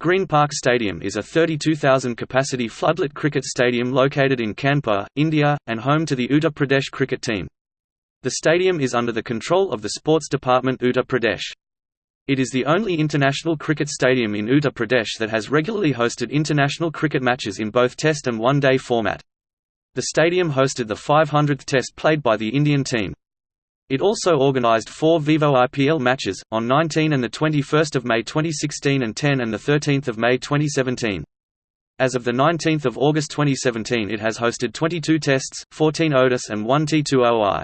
Green Park Stadium is a 32,000-capacity floodlit cricket stadium located in Kanpur, India, and home to the Uttar Pradesh cricket team. The stadium is under the control of the Sports Department Uttar Pradesh. It is the only international cricket stadium in Uttar Pradesh that has regularly hosted international cricket matches in both Test and One-Day format. The stadium hosted the 500th Test played by the Indian team. It also organised four Vivo IPL matches, on 19 and 21 May 2016 and 10 and 13 May 2017. As of 19 August 2017 it has hosted 22 Tests, 14 ODIs and 1 T20I.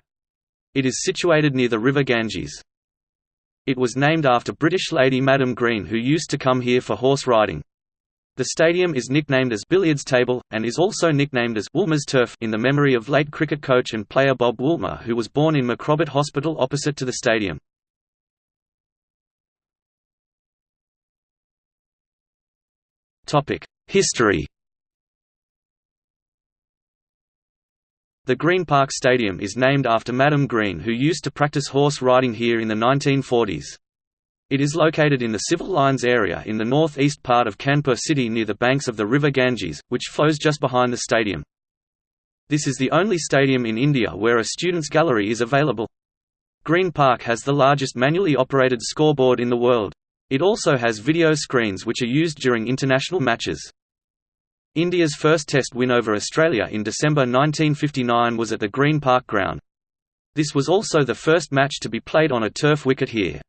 It is situated near the river Ganges. It was named after British lady Madam Green who used to come here for horse riding. The stadium is nicknamed as Billiards Table, and is also nicknamed as Woolmer's Turf in the memory of late cricket coach and player Bob Woolmer who was born in MacRobert Hospital opposite to the stadium. History The Green Park Stadium is named after Madam Green who used to practice horse riding here in the 1940s. It is located in the Civil Lines area in the north-east part of Kanpur city near the banks of the river Ganges, which flows just behind the stadium. This is the only stadium in India where a students' gallery is available. Green Park has the largest manually operated scoreboard in the world. It also has video screens which are used during international matches. India's first Test win over Australia in December 1959 was at the Green Park ground. This was also the first match to be played on a turf wicket here.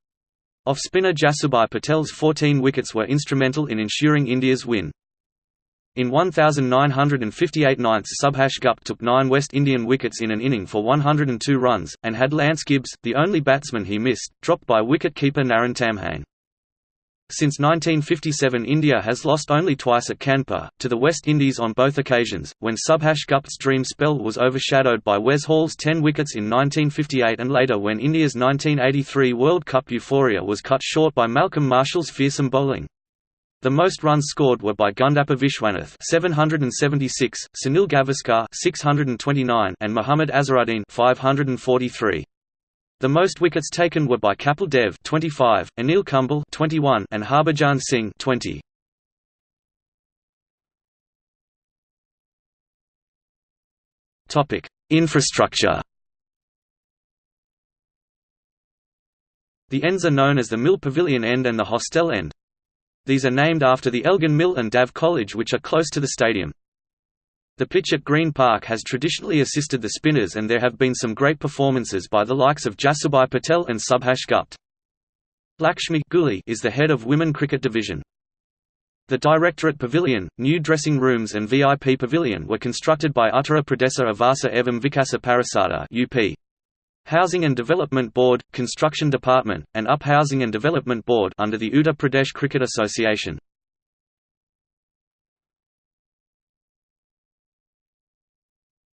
Off-spinner Jasubhai Patel's 14 wickets were instrumental in ensuring India's win. In 1958 ninths Subhash Gupte took nine West Indian wickets in an inning for 102 runs, and had Lance Gibbs, the only batsman he missed, dropped by wicket-keeper Naren Tamhane. Since 1957 India has lost only twice at Kanpur, to the West Indies on both occasions, when Subhash Gupte's dream spell was overshadowed by Wes Hall's 10 wickets in 1958 and later when India's 1983 World Cup euphoria was cut short by Malcolm Marshall's fearsome bowling. The most runs scored were by Gundappa Vishwanath 776, Sunil Gavaskar 629 and Muhammad Azharuddin 543. The most wickets taken were by Kapil Dev 25, Anil Kumble 21 and Harbhajan Singh 20. Topic: Infrastructure. The ends are known as the Mill Pavilion End and the Hostel End. These are named after the Elgin Mill and DAV College which are close to the stadium. The pitch at Green Park has traditionally assisted the spinners and there have been some great performances by the likes of Jasubhai Patel and Subhash Gupte. Lakshmi Guli is the head of Women Cricket Division. The Directorate Pavilion, new dressing rooms and VIP Pavilion were constructed by Uttara Pradesh Avasa Evam Vikasa Parisada UP. Housing and Development Board, Construction Department, and Up Housing and Development Board under the Uttar Pradesh Cricket Association.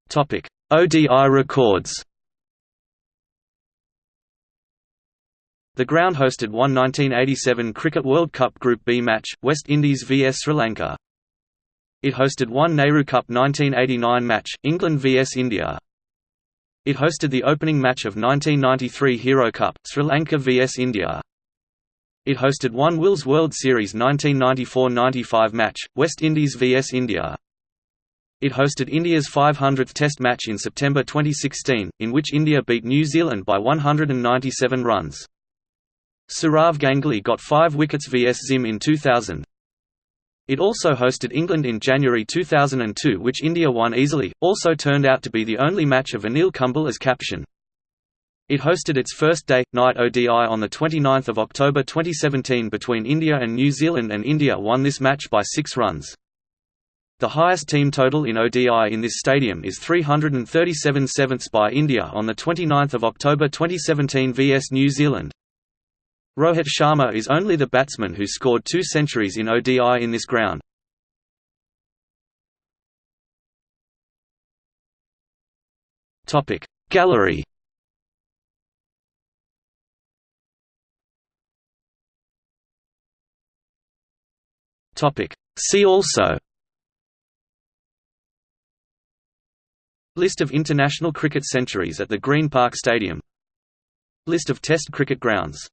Topic: ODI records. The ground hosted one 1987 Cricket World Cup Group B match, West Indies vs Sri Lanka. It hosted one Nehru Cup 1989 match, England vs India. It hosted the opening match of 1993 Hero Cup, Sri Lanka vs India. It hosted one Wills World Series 1994–95 match, West Indies vs India. It hosted India's 500th Test match in September 2016, in which India beat New Zealand by 197 runs. Sourav Ganguly got 5 wickets vs Zim in 2000. It also hosted England in January 2002 which India won easily, also turned out to be the only match of Anil Kumble as caption. It hosted its first day, night ODI on 29 October 2017 between India and New Zealand and India won this match by 6 runs. The highest team total in ODI in this stadium is 337 sevenths by India on 29 October 2017 vs New Zealand. Rohit Sharma is only the batsman who scored two centuries in ODI in this ground. Gallery See also List of international cricket centuries at the Green Park Stadium. List of Test cricket grounds